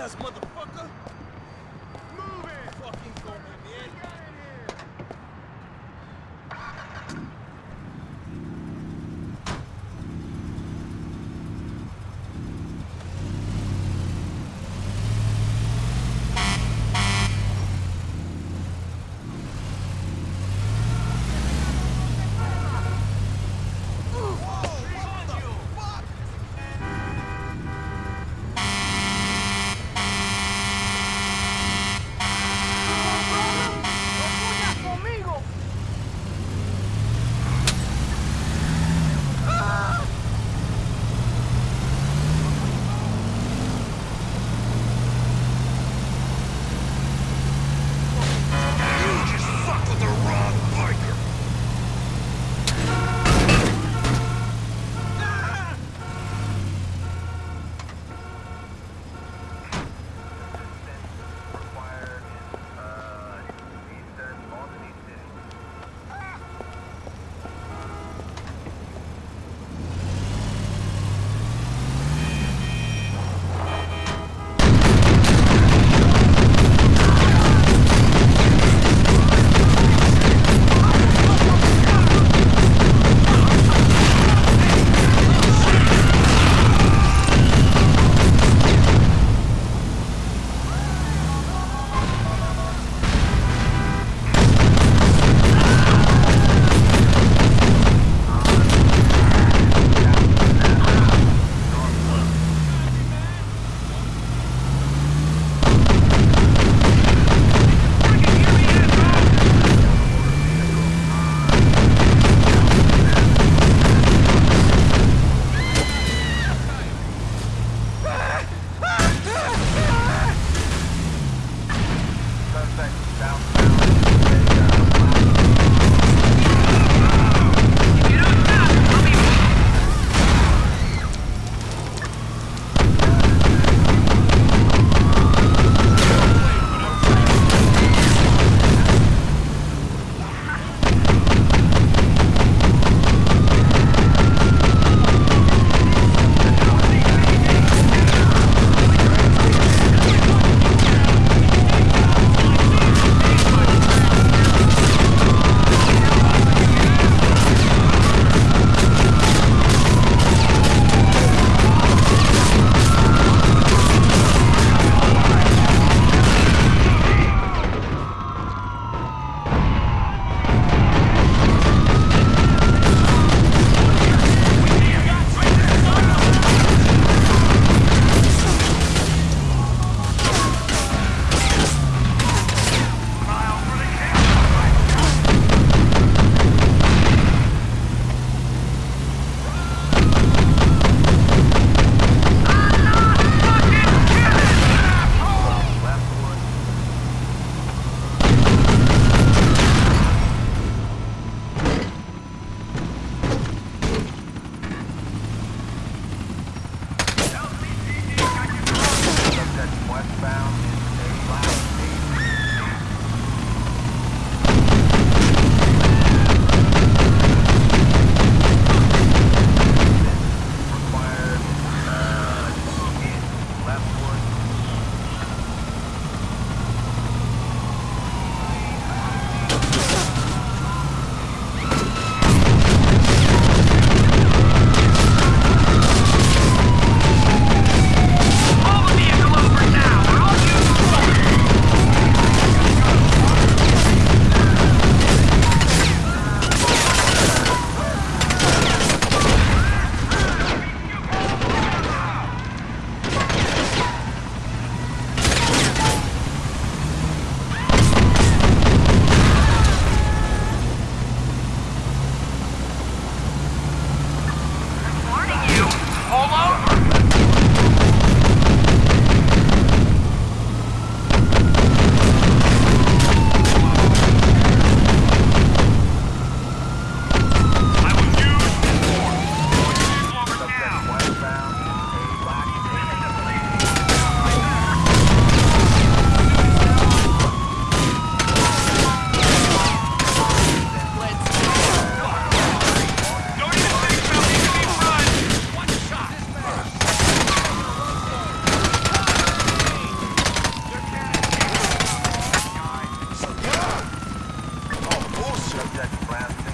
ass motherfucker! subject, Brad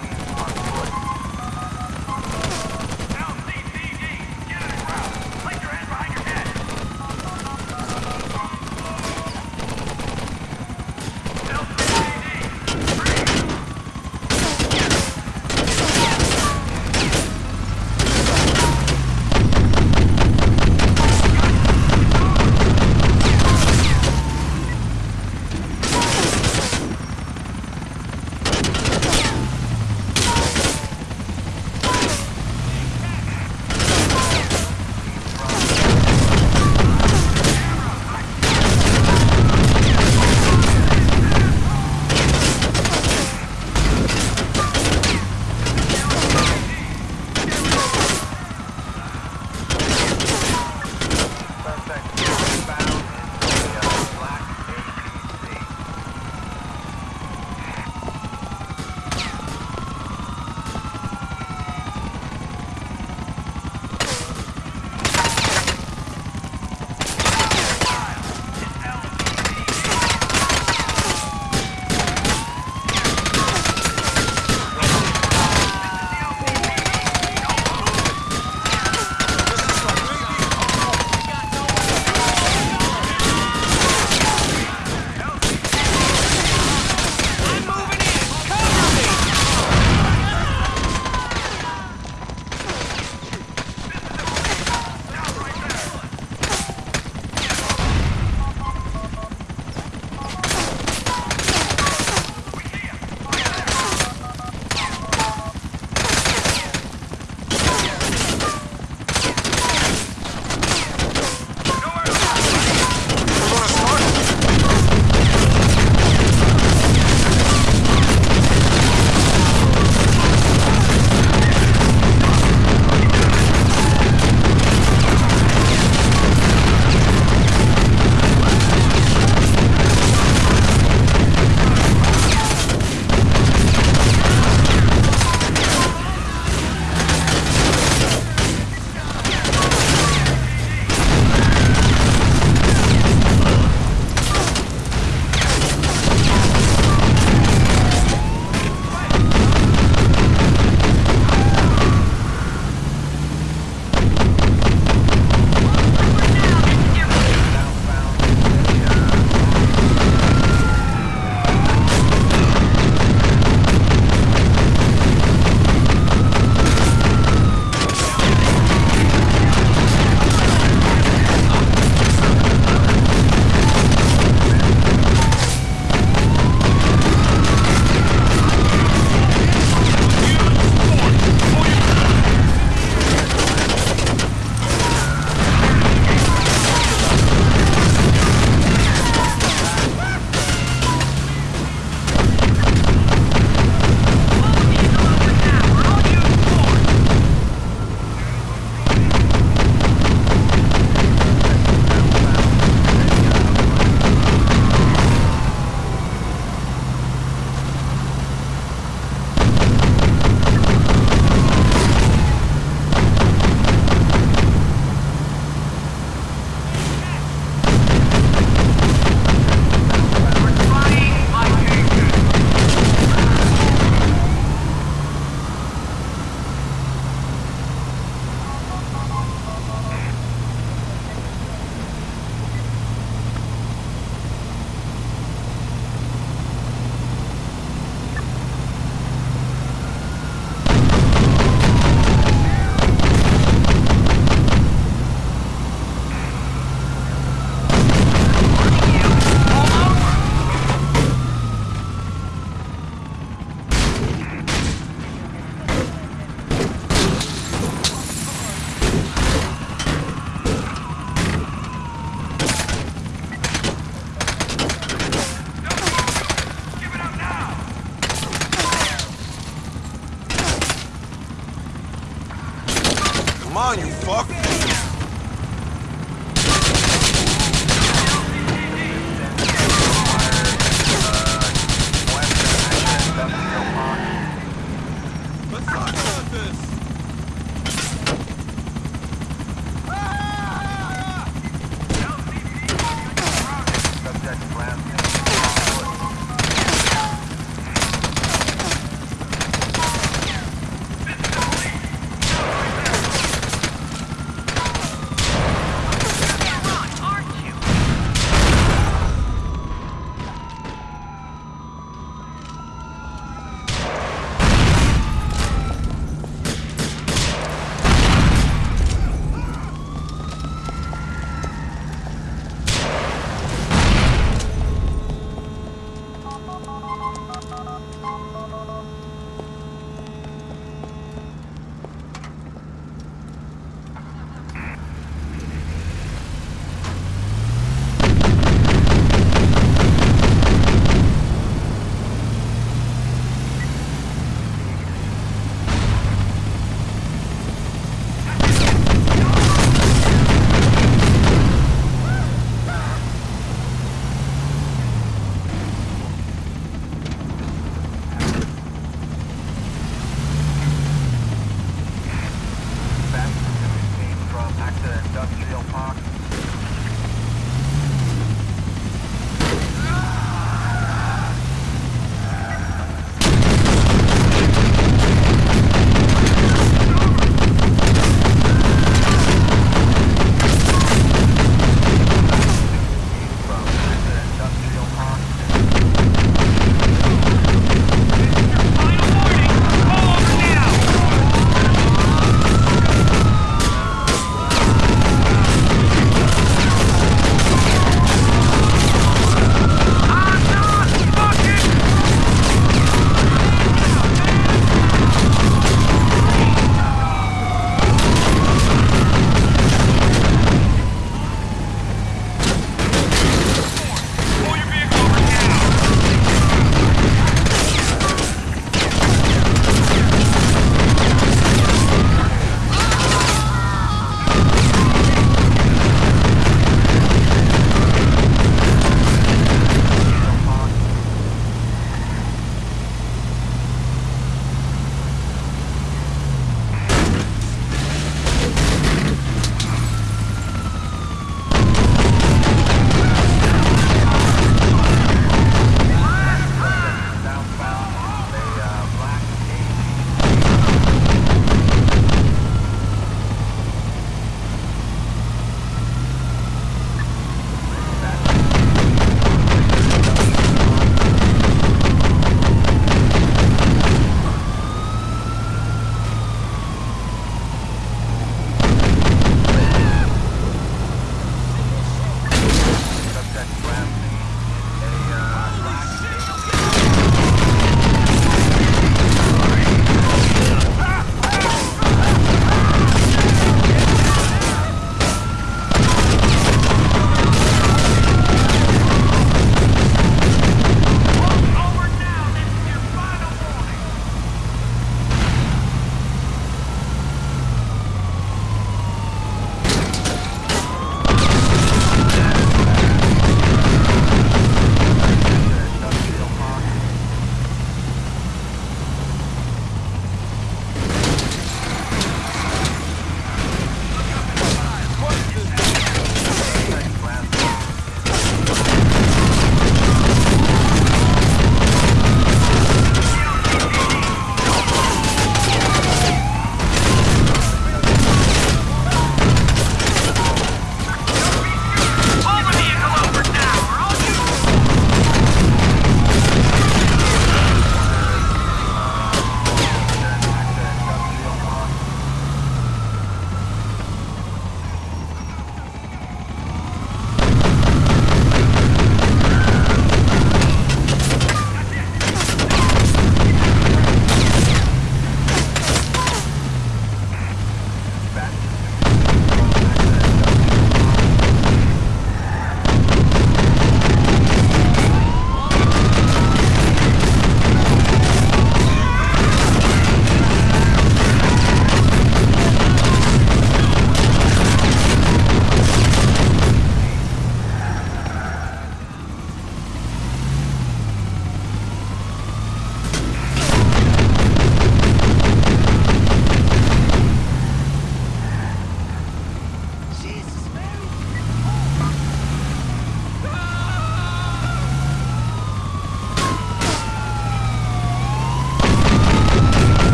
Come on, you fuck.